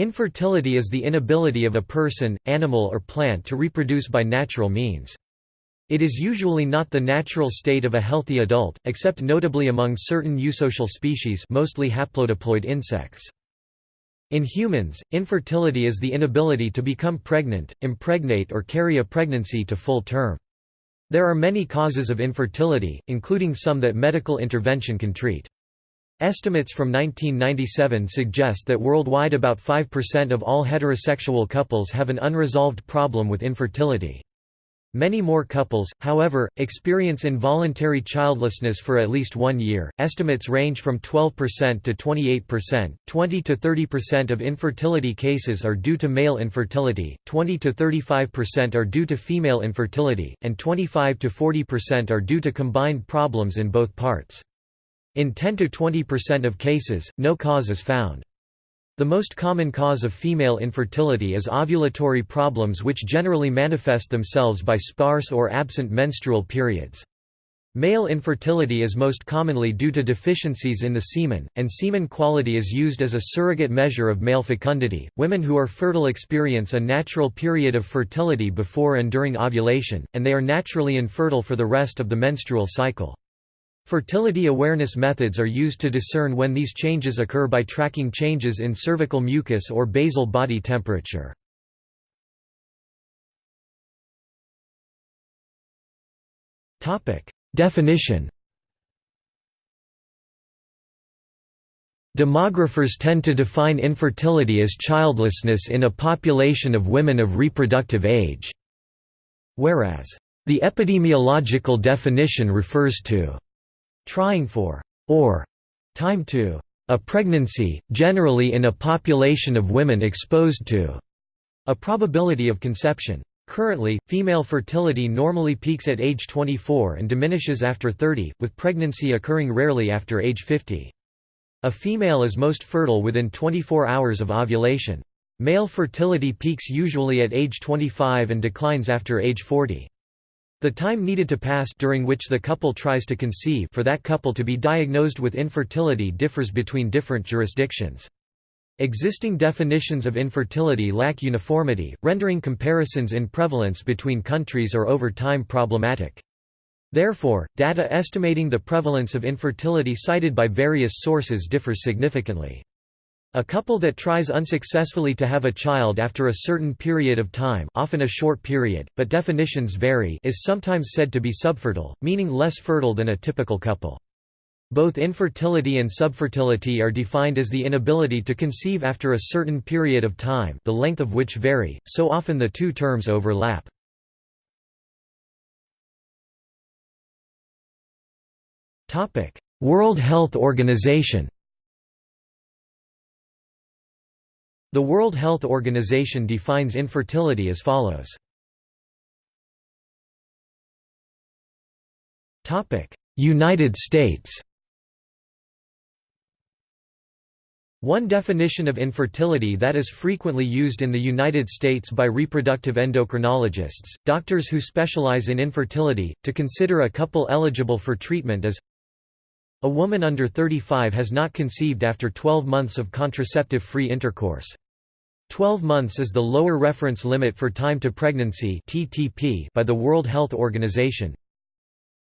Infertility is the inability of a person, animal or plant to reproduce by natural means. It is usually not the natural state of a healthy adult, except notably among certain eusocial species mostly haplodiploid insects. In humans, infertility is the inability to become pregnant, impregnate or carry a pregnancy to full term. There are many causes of infertility, including some that medical intervention can treat. Estimates from 1997 suggest that worldwide about 5% of all heterosexual couples have an unresolved problem with infertility. Many more couples, however, experience involuntary childlessness for at least one year. Estimates range from 12% to 28%. 20 to 30% of infertility cases are due to male infertility, 20 to 35% are due to female infertility, and 25 to 40% are due to combined problems in both parts. In 10–20% of cases, no cause is found. The most common cause of female infertility is ovulatory problems which generally manifest themselves by sparse or absent menstrual periods. Male infertility is most commonly due to deficiencies in the semen, and semen quality is used as a surrogate measure of male fecundity. Women who are fertile experience a natural period of fertility before and during ovulation, and they are naturally infertile for the rest of the menstrual cycle. Fertility awareness methods are used to discern when these changes occur by tracking changes in cervical mucus or basal body temperature. Definition Demographers tend to define infertility as childlessness in a population of women of reproductive age, whereas, the epidemiological definition refers to trying for or time to a pregnancy, generally in a population of women exposed to a probability of conception. Currently, female fertility normally peaks at age 24 and diminishes after 30, with pregnancy occurring rarely after age 50. A female is most fertile within 24 hours of ovulation. Male fertility peaks usually at age 25 and declines after age 40. The time needed to pass during which the couple tries to conceive for that couple to be diagnosed with infertility differs between different jurisdictions. Existing definitions of infertility lack uniformity, rendering comparisons in prevalence between countries or over time problematic. Therefore, data estimating the prevalence of infertility cited by various sources differs significantly. A couple that tries unsuccessfully to have a child after a certain period of time often a short period, but definitions vary is sometimes said to be subfertile, meaning less fertile than a typical couple. Both infertility and subfertility are defined as the inability to conceive after a certain period of time the length of which vary, so often the two terms overlap. World Health Organization The World Health Organization defines infertility as follows. United States One definition of infertility that is frequently used in the United States by reproductive endocrinologists, doctors who specialize in infertility, to consider a couple eligible for treatment is a woman under 35 has not conceived after 12 months of contraceptive-free intercourse. 12 months is the lower reference limit for time to pregnancy by the World Health Organization.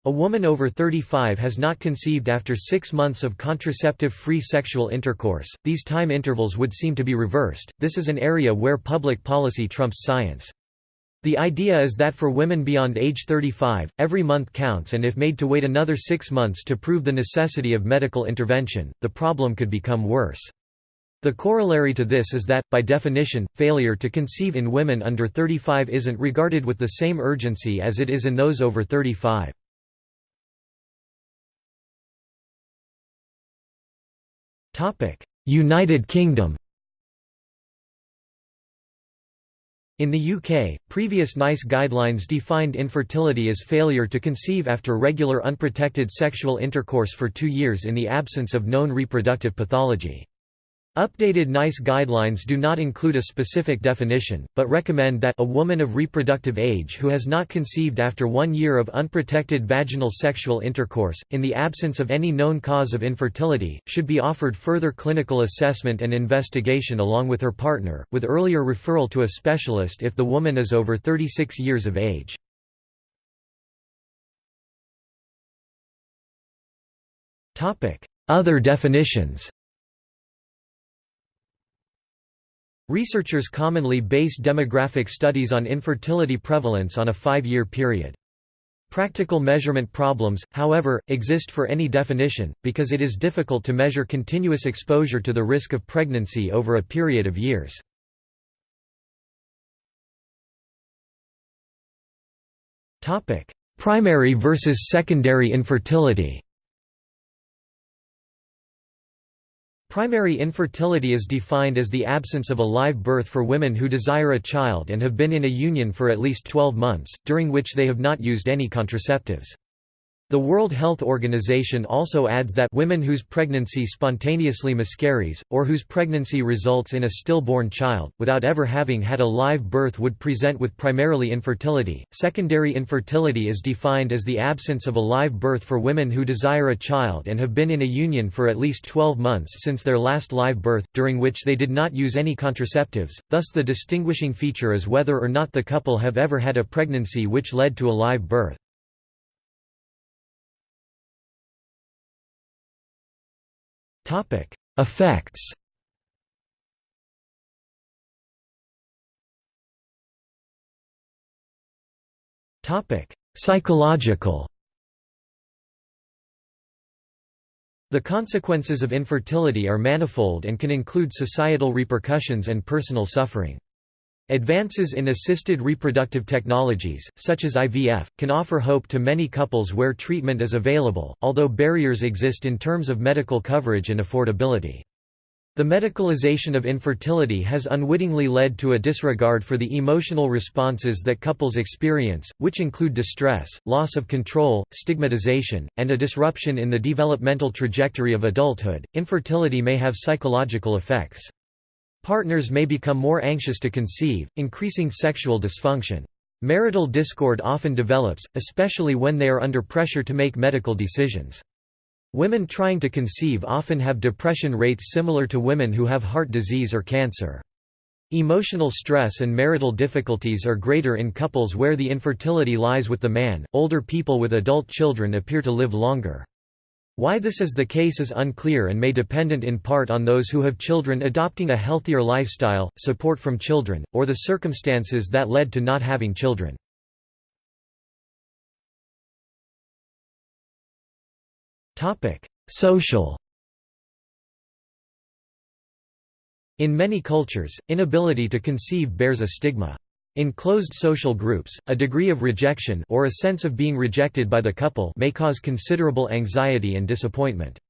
A woman over 35 has not conceived after six months of contraceptive-free sexual intercourse. These time intervals would seem to be reversed. This is an area where public policy trumps science. The idea is that for women beyond age 35, every month counts and if made to wait another six months to prove the necessity of medical intervention, the problem could become worse. The corollary to this is that, by definition, failure to conceive in women under 35 isn't regarded with the same urgency as it is in those over 35. United Kingdom In the UK, previous NICE guidelines defined infertility as failure to conceive after regular unprotected sexual intercourse for two years in the absence of known reproductive pathology. Updated NICE guidelines do not include a specific definition, but recommend that a woman of reproductive age who has not conceived after one year of unprotected vaginal sexual intercourse, in the absence of any known cause of infertility, should be offered further clinical assessment and investigation along with her partner, with earlier referral to a specialist if the woman is over 36 years of age. Other definitions Researchers commonly base demographic studies on infertility prevalence on a five-year period. Practical measurement problems, however, exist for any definition, because it is difficult to measure continuous exposure to the risk of pregnancy over a period of years. Primary versus secondary infertility Primary infertility is defined as the absence of a live birth for women who desire a child and have been in a union for at least 12 months, during which they have not used any contraceptives. The World Health Organization also adds that women whose pregnancy spontaneously miscarries, or whose pregnancy results in a stillborn child, without ever having had a live birth would present with primarily infertility. Secondary infertility is defined as the absence of a live birth for women who desire a child and have been in a union for at least 12 months since their last live birth, during which they did not use any contraceptives, thus the distinguishing feature is whether or not the couple have ever had a pregnancy which led to a live birth. Effects. Psychological. The consequences of infertility are manifold and can include societal repercussions and personal suffering. Advances in assisted reproductive technologies, such as IVF, can offer hope to many couples where treatment is available, although barriers exist in terms of medical coverage and affordability. The medicalization of infertility has unwittingly led to a disregard for the emotional responses that couples experience, which include distress, loss of control, stigmatization, and a disruption in the developmental trajectory of adulthood. Infertility may have psychological effects. Partners may become more anxious to conceive, increasing sexual dysfunction. Marital discord often develops, especially when they are under pressure to make medical decisions. Women trying to conceive often have depression rates similar to women who have heart disease or cancer. Emotional stress and marital difficulties are greater in couples where the infertility lies with the man. Older people with adult children appear to live longer. Why this is the case is unclear and may dependent in part on those who have children adopting a healthier lifestyle, support from children, or the circumstances that led to not having children. Social In many cultures, inability to conceive bears a stigma. In closed social groups, a degree of rejection or a sense of being rejected by the couple may cause considerable anxiety and disappointment.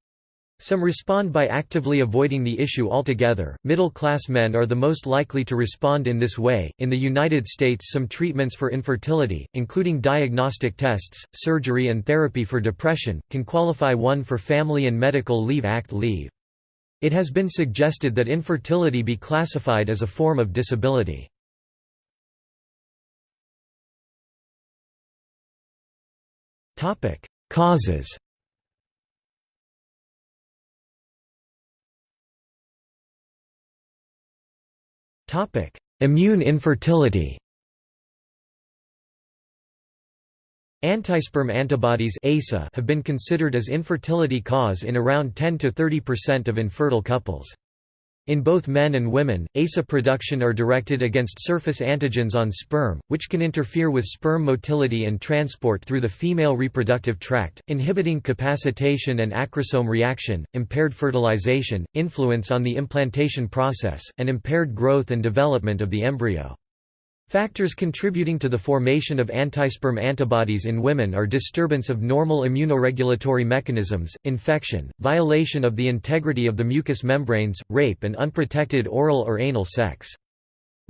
Some respond by actively avoiding the issue altogether. Middle class men are the most likely to respond in this way. In the United States, some treatments for infertility, including diagnostic tests, surgery, and therapy for depression, can qualify one for Family and Medical Leave Act leave. It has been suggested that infertility be classified as a form of disability. Causes. Topic: Immune infertility. Antisperm antibodies have been considered as infertility cause in around 10–30% of infertile couples. In both men and women, ASA production are directed against surface antigens on sperm, which can interfere with sperm motility and transport through the female reproductive tract, inhibiting capacitation and acrosome reaction, impaired fertilization, influence on the implantation process, and impaired growth and development of the embryo. Factors contributing to the formation of antisperm antibodies in women are disturbance of normal immunoregulatory mechanisms, infection, violation of the integrity of the mucous membranes, rape and unprotected oral or anal sex.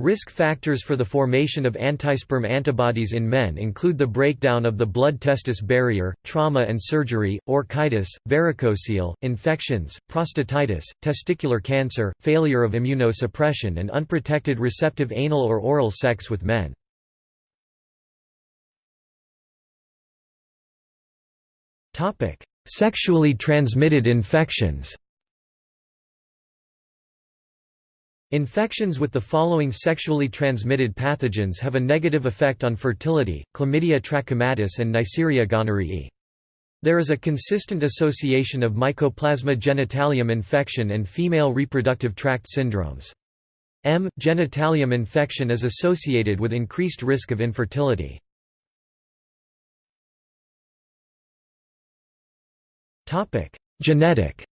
Risk factors for the formation of antisperm antibodies in men include the breakdown of the blood-testis barrier, trauma and surgery, orchitis, varicocele, infections, prostatitis, testicular cancer, failure of immunosuppression and unprotected receptive anal or oral sex with men. Sexually transmitted infections Infections with the following sexually transmitted pathogens have a negative effect on fertility, chlamydia trachomatis and Neisseria gonorrhoeae. There is a consistent association of Mycoplasma genitalium infection and female reproductive tract syndromes. M. genitalium infection is associated with increased risk of infertility. Genetic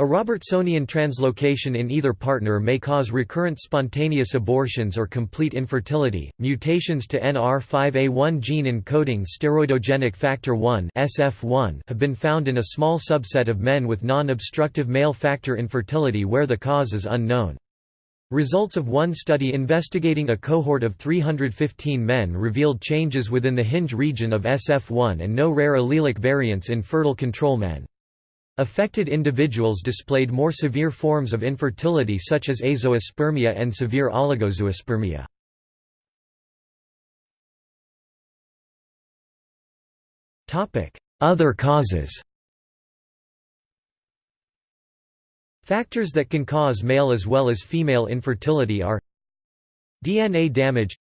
A Robertsonian translocation in either partner may cause recurrent spontaneous abortions or complete infertility. Mutations to NR5A1 gene encoding steroidogenic factor 1 (SF1) have been found in a small subset of men with non-obstructive male factor infertility where the cause is unknown. Results of one study investigating a cohort of 315 men revealed changes within the hinge region of SF1 and no rare allelic variants in fertile control men. Affected individuals displayed more severe forms of infertility such as azoospermia and severe oligozoospermia. Other causes Factors that can cause male as well as female infertility are DNA damage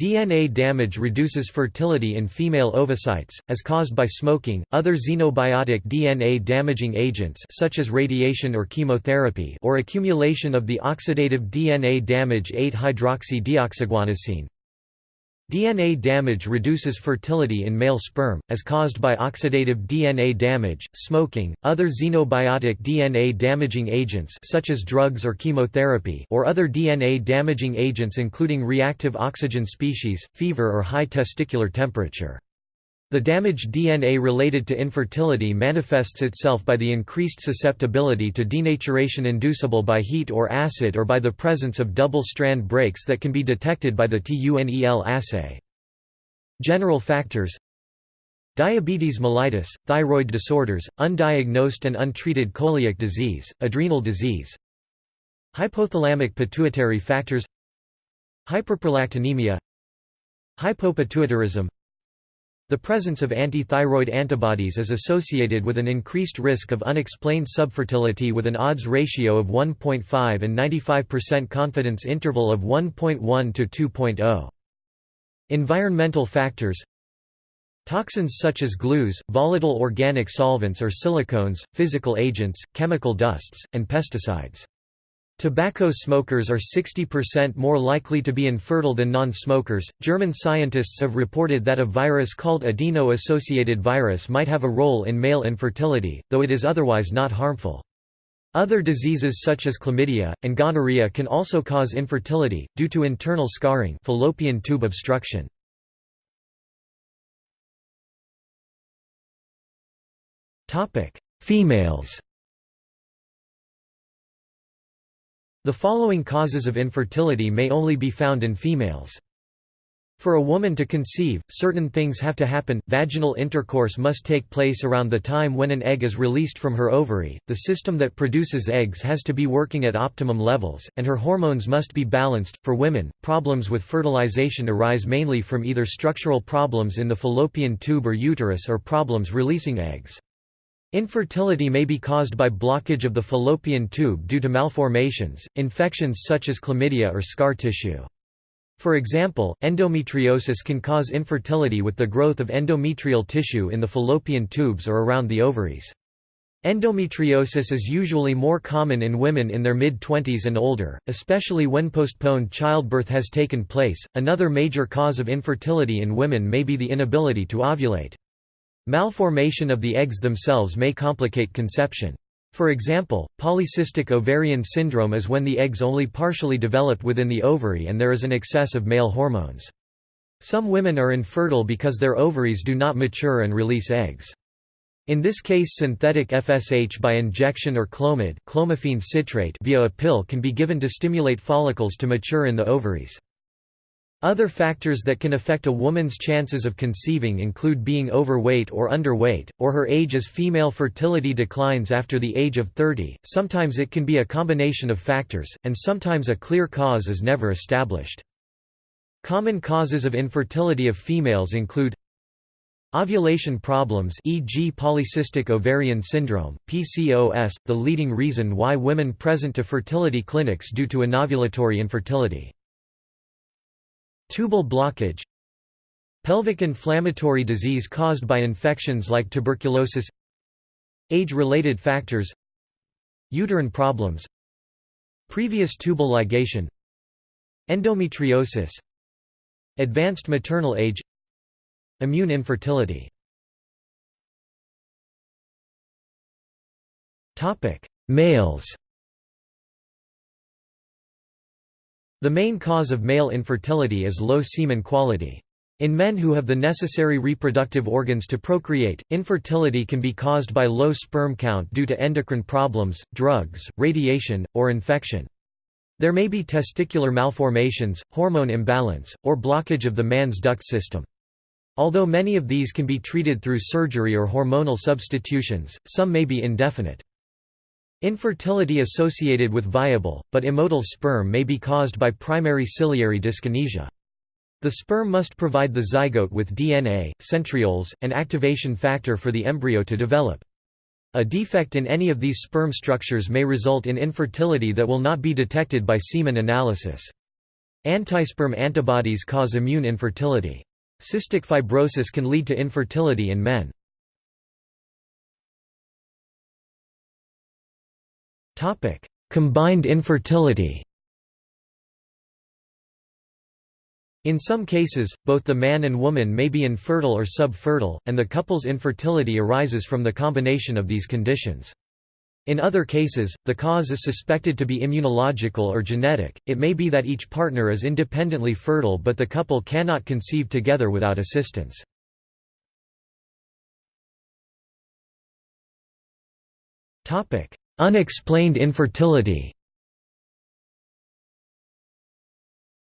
DNA damage reduces fertility in female ovocytes, as caused by smoking, other xenobiotic DNA damaging agents such as radiation or chemotherapy or accumulation of the oxidative DNA damage 8-hydroxy-deoxyguanosine, DNA damage reduces fertility in male sperm, as caused by oxidative DNA damage, smoking, other xenobiotic DNA damaging agents such as drugs or chemotherapy or other DNA damaging agents including reactive oxygen species, fever or high testicular temperature. The damaged DNA related to infertility manifests itself by the increased susceptibility to denaturation inducible by heat or acid or by the presence of double-strand breaks that can be detected by the TUNEL assay. General factors Diabetes mellitus, thyroid disorders, undiagnosed and untreated coeliac disease, adrenal disease. Hypothalamic pituitary factors Hyperprolactinemia. Hypopituitarism the presence of antithyroid antibodies is associated with an increased risk of unexplained subfertility with an odds ratio of 1.5 and 95% confidence interval of 1.1 to 2.0. Environmental factors Toxins such as glues, volatile organic solvents or silicones, physical agents, chemical dusts, and pesticides. Tobacco smokers are 60% more likely to be infertile than non-smokers. German scientists have reported that a virus called adeno-associated virus might have a role in male infertility, though it is otherwise not harmful. Other diseases such as chlamydia, and gonorrhea can also cause infertility, due to internal scarring fallopian tube obstruction. Females The following causes of infertility may only be found in females. For a woman to conceive, certain things have to happen. Vaginal intercourse must take place around the time when an egg is released from her ovary, the system that produces eggs has to be working at optimum levels, and her hormones must be balanced. For women, problems with fertilization arise mainly from either structural problems in the fallopian tube or uterus or problems releasing eggs. Infertility may be caused by blockage of the fallopian tube due to malformations, infections such as chlamydia or scar tissue. For example, endometriosis can cause infertility with the growth of endometrial tissue in the fallopian tubes or around the ovaries. Endometriosis is usually more common in women in their mid-20s and older, especially when postponed childbirth has taken place. Another major cause of infertility in women may be the inability to ovulate. Malformation of the eggs themselves may complicate conception. For example, polycystic ovarian syndrome is when the eggs only partially develop within the ovary and there is an excess of male hormones. Some women are infertile because their ovaries do not mature and release eggs. In this case synthetic FSH by injection or clomid clomiphene citrate via a pill can be given to stimulate follicles to mature in the ovaries. Other factors that can affect a woman's chances of conceiving include being overweight or underweight, or her age as female fertility declines after the age of 30. Sometimes it can be a combination of factors, and sometimes a clear cause is never established. Common causes of infertility of females include Ovulation problems e.g. polycystic ovarian syndrome, PCOS, the leading reason why women present to fertility clinics due to anovulatory infertility. Tubal blockage Pelvic inflammatory disease caused by infections like tuberculosis Age-related factors Uterine problems Previous tubal ligation Endometriosis Advanced maternal age Immune infertility. Males The main cause of male infertility is low semen quality. In men who have the necessary reproductive organs to procreate, infertility can be caused by low sperm count due to endocrine problems, drugs, radiation, or infection. There may be testicular malformations, hormone imbalance, or blockage of the man's duct system. Although many of these can be treated through surgery or hormonal substitutions, some may be indefinite. Infertility associated with viable, but immotile sperm may be caused by primary ciliary dyskinesia. The sperm must provide the zygote with DNA, centrioles, and activation factor for the embryo to develop. A defect in any of these sperm structures may result in infertility that will not be detected by semen analysis. Antisperm antibodies cause immune infertility. Cystic fibrosis can lead to infertility in men. Topic: Combined infertility. In some cases, both the man and woman may be infertile or subfertile, and the couple's infertility arises from the combination of these conditions. In other cases, the cause is suspected to be immunological or genetic, it may be that each partner is independently fertile but the couple cannot conceive together without assistance. Unexplained infertility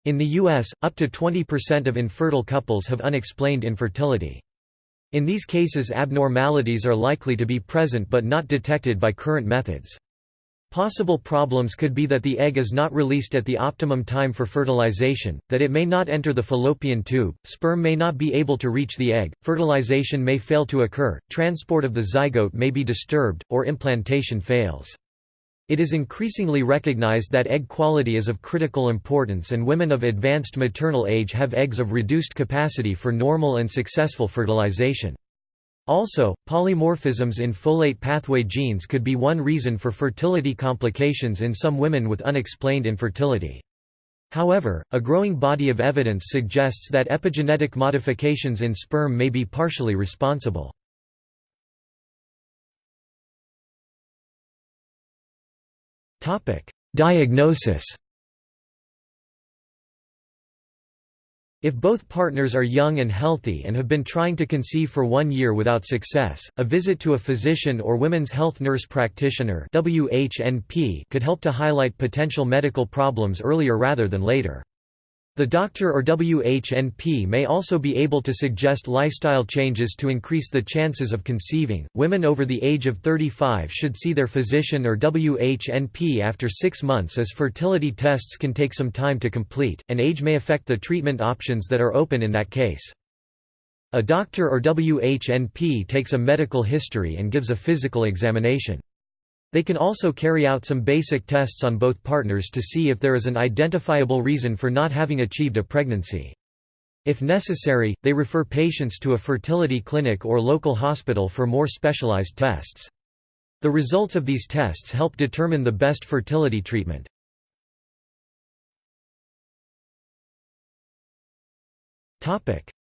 In the U.S., up to 20% of infertile couples have unexplained infertility. In these cases abnormalities are likely to be present but not detected by current methods. Possible problems could be that the egg is not released at the optimum time for fertilization, that it may not enter the fallopian tube, sperm may not be able to reach the egg, fertilization may fail to occur, transport of the zygote may be disturbed, or implantation fails. It is increasingly recognized that egg quality is of critical importance and women of advanced maternal age have eggs of reduced capacity for normal and successful fertilization. Also, polymorphisms in folate pathway genes could be one reason for fertility complications in some women with unexplained infertility. However, a growing body of evidence suggests that epigenetic modifications in sperm may be partially responsible. Diagnosis If both partners are young and healthy and have been trying to conceive for one year without success, a visit to a physician or women's health nurse practitioner could help to highlight potential medical problems earlier rather than later. The doctor or WHNP may also be able to suggest lifestyle changes to increase the chances of conceiving. Women over the age of 35 should see their physician or WHNP after six months as fertility tests can take some time to complete, and age may affect the treatment options that are open in that case. A doctor or WHNP takes a medical history and gives a physical examination. They can also carry out some basic tests on both partners to see if there is an identifiable reason for not having achieved a pregnancy. If necessary, they refer patients to a fertility clinic or local hospital for more specialized tests. The results of these tests help determine the best fertility treatment.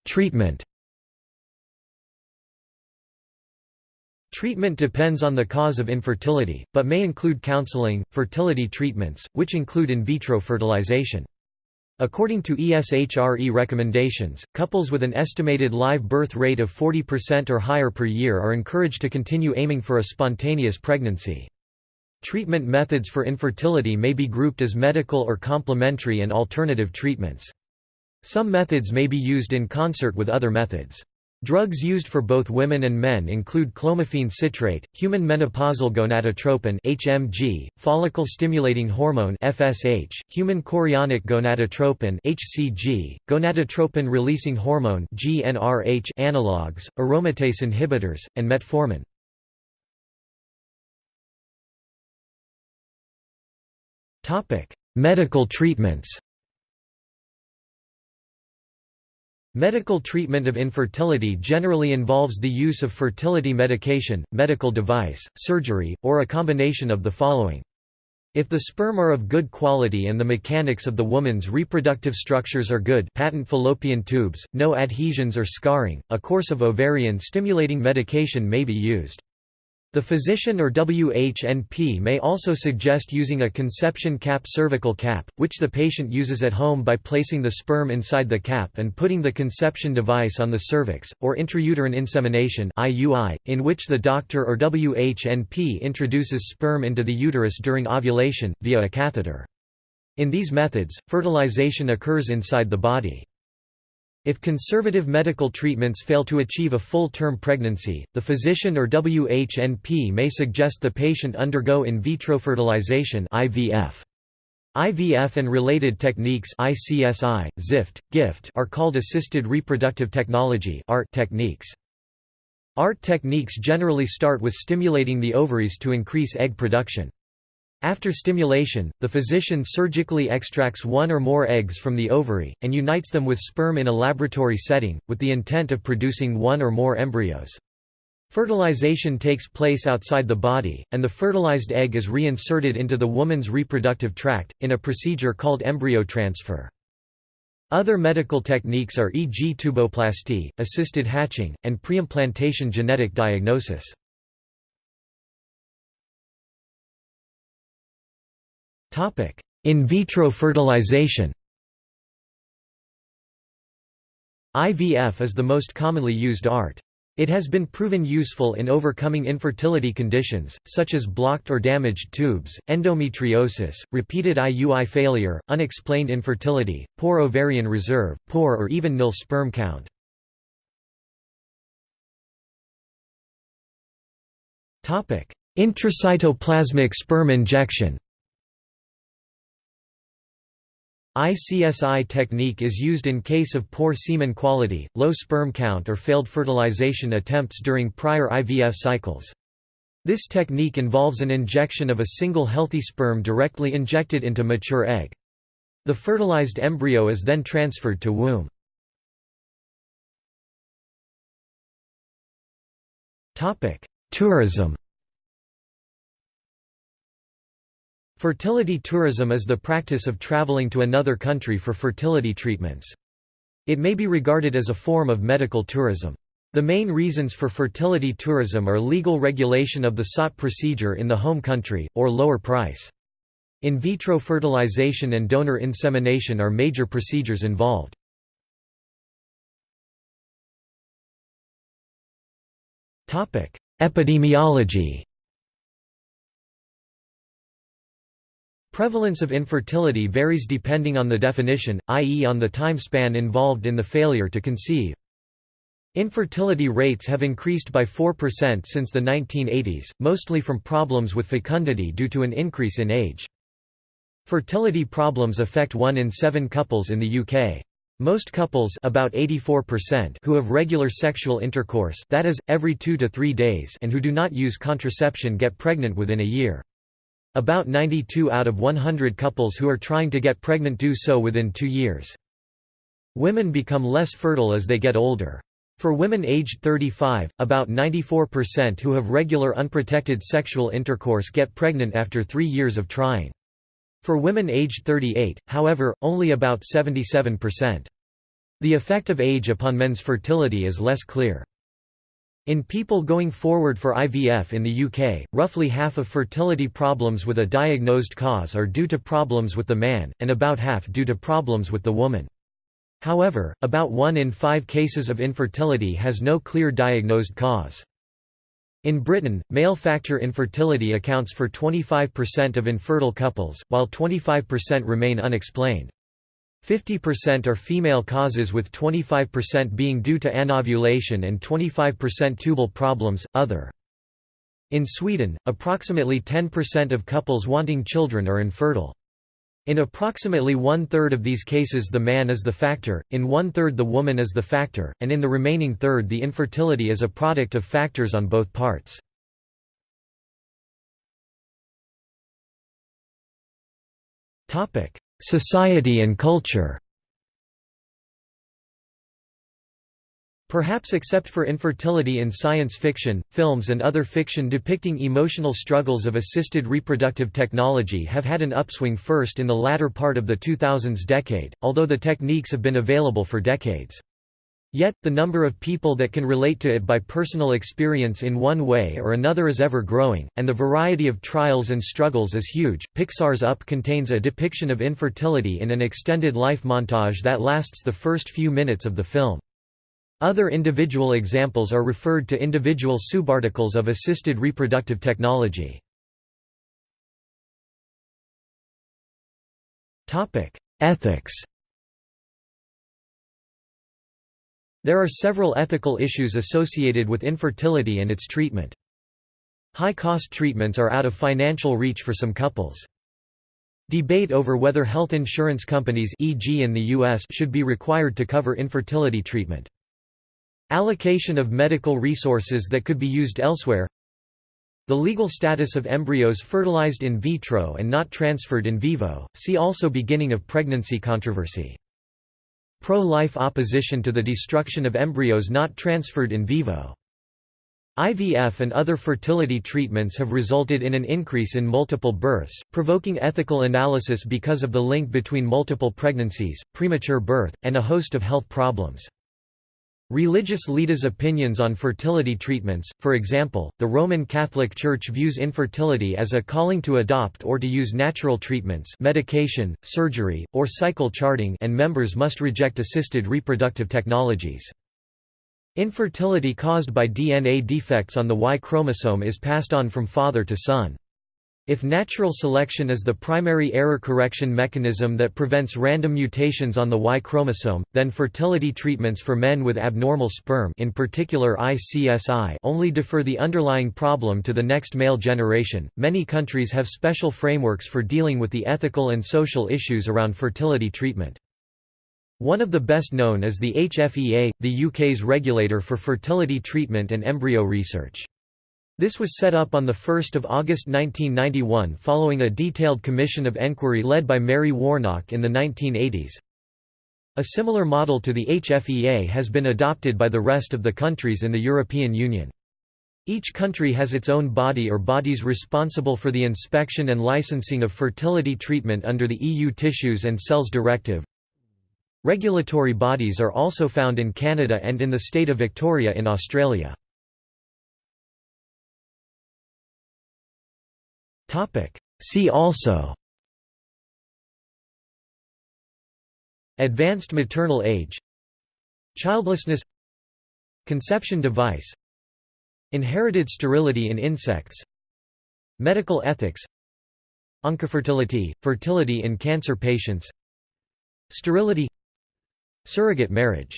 Treatment Treatment depends on the cause of infertility, but may include counseling, fertility treatments, which include in vitro fertilization. According to ESHRE recommendations, couples with an estimated live birth rate of 40% or higher per year are encouraged to continue aiming for a spontaneous pregnancy. Treatment methods for infertility may be grouped as medical or complementary and alternative treatments. Some methods may be used in concert with other methods. Drugs used for both women and men include clomiphene citrate, human menopausal gonadotropin (HMG), follicle-stimulating hormone (FSH), human chorionic gonadotropin (HCG), gonadotropin-releasing hormone (GnRH) analogs, aromatase inhibitors, and metformin. Topic: Medical treatments. Medical treatment of infertility generally involves the use of fertility medication, medical device, surgery, or a combination of the following. If the sperm are of good quality and the mechanics of the woman's reproductive structures are good patent fallopian tubes, no adhesions or scarring, a course of ovarian-stimulating medication may be used. The physician or WHNP may also suggest using a conception cap cervical cap, which the patient uses at home by placing the sperm inside the cap and putting the conception device on the cervix, or intrauterine insemination in which the doctor or WHNP introduces sperm into the uterus during ovulation, via a catheter. In these methods, fertilization occurs inside the body. If conservative medical treatments fail to achieve a full-term pregnancy, the physician or WHNP may suggest the patient undergo in vitro fertilization IVF. IVF and related techniques ICSI, ZIFT, GIFT are called assisted reproductive technology ART techniques. ART techniques generally start with stimulating the ovaries to increase egg production. After stimulation, the physician surgically extracts one or more eggs from the ovary, and unites them with sperm in a laboratory setting, with the intent of producing one or more embryos. Fertilization takes place outside the body, and the fertilized egg is reinserted into the woman's reproductive tract, in a procedure called embryo transfer. Other medical techniques are e.g. tuboplasty, assisted hatching, and preimplantation genetic diagnosis. In vitro fertilization IVF is the most commonly used ART. It has been proven useful in overcoming infertility conditions, such as blocked or damaged tubes, endometriosis, repeated IUI failure, unexplained infertility, poor ovarian reserve, poor or even nil sperm count. Intracytoplasmic sperm injection ICSI technique is used in case of poor semen quality, low sperm count or failed fertilization attempts during prior IVF cycles. This technique involves an injection of a single healthy sperm directly injected into mature egg. The fertilized embryo is then transferred to womb. Tourism Fertility tourism is the practice of traveling to another country for fertility treatments. It may be regarded as a form of medical tourism. The main reasons for fertility tourism are legal regulation of the sought procedure in the home country, or lower price. In vitro fertilization and donor insemination are major procedures involved. Epidemiology Prevalence of infertility varies depending on the definition, i.e. on the time span involved in the failure to conceive. Infertility rates have increased by 4% since the 1980s, mostly from problems with fecundity due to an increase in age. Fertility problems affect 1 in 7 couples in the UK. Most couples about 84% who have regular sexual intercourse that is, every 2 to 3 days and who do not use contraception get pregnant within a year. About 92 out of 100 couples who are trying to get pregnant do so within two years. Women become less fertile as they get older. For women aged 35, about 94% who have regular unprotected sexual intercourse get pregnant after three years of trying. For women aged 38, however, only about 77%. The effect of age upon men's fertility is less clear. In people going forward for IVF in the UK, roughly half of fertility problems with a diagnosed cause are due to problems with the man, and about half due to problems with the woman. However, about one in five cases of infertility has no clear diagnosed cause. In Britain, male factor infertility accounts for 25% of infertile couples, while 25% remain unexplained. 50% are female causes with 25% being due to anovulation and 25% tubal problems, other. In Sweden, approximately 10% of couples wanting children are infertile. In approximately one-third of these cases the man is the factor, in one-third the woman is the factor, and in the remaining third the infertility is a product of factors on both parts. Society and culture Perhaps except for infertility in science fiction, films and other fiction depicting emotional struggles of assisted reproductive technology have had an upswing first in the latter part of the 2000s decade, although the techniques have been available for decades. Yet, the number of people that can relate to it by personal experience in one way or another is ever growing, and the variety of trials and struggles is huge. Pixar's Up contains a depiction of infertility in an extended life montage that lasts the first few minutes of the film. Other individual examples are referred to individual subarticles of assisted reproductive technology. Ethics There are several ethical issues associated with infertility and its treatment. High-cost treatments are out of financial reach for some couples. Debate over whether health insurance companies e.g. in the US should be required to cover infertility treatment. Allocation of medical resources that could be used elsewhere The legal status of embryos fertilized in vitro and not transferred in vivo, see also beginning of pregnancy controversy. Pro-life opposition to the destruction of embryos not transferred in vivo. IVF and other fertility treatments have resulted in an increase in multiple births, provoking ethical analysis because of the link between multiple pregnancies, premature birth, and a host of health problems. Religious leaders' opinions on fertility treatments, for example, the Roman Catholic Church views infertility as a calling to adopt or to use natural treatments medication, surgery, or cycle charting and members must reject assisted reproductive technologies. Infertility caused by DNA defects on the Y chromosome is passed on from father to son. If natural selection is the primary error correction mechanism that prevents random mutations on the Y chromosome, then fertility treatments for men with abnormal sperm in particular ICSI only defer the underlying problem to the next male generation. Many countries have special frameworks for dealing with the ethical and social issues around fertility treatment. One of the best known is the HFEA, the UK's regulator for fertility treatment and embryo research. This was set up on 1 August 1991 following a detailed commission of enquiry led by Mary Warnock in the 1980s. A similar model to the HFEA has been adopted by the rest of the countries in the European Union. Each country has its own body or bodies responsible for the inspection and licensing of fertility treatment under the EU Tissues and Cells Directive. Regulatory bodies are also found in Canada and in the state of Victoria in Australia. See also. Advanced maternal age. Childlessness. Conception device. Inherited sterility in insects. Medical ethics. Oncofertility, fertility in cancer patients. Sterility. Surrogate marriage